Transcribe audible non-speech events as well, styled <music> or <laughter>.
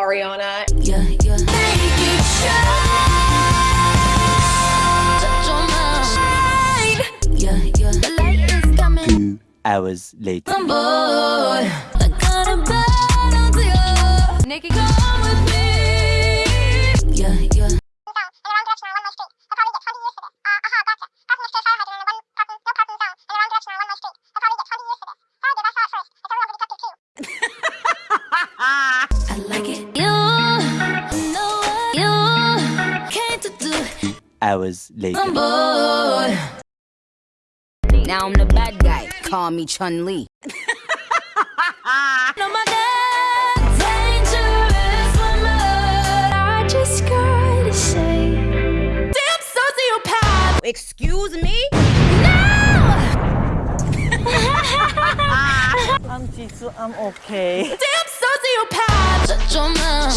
Ariana. Yeah, yeah. Make it Hours later. Boy. Now I'm the bad guy. Call me Chun Li. <laughs> No matter dangerous woman, I just gotta say, damn sociopath. Excuse me? <laughs> I'm Jisoo, I'm okay. Damn sociopath. Shut your mouth.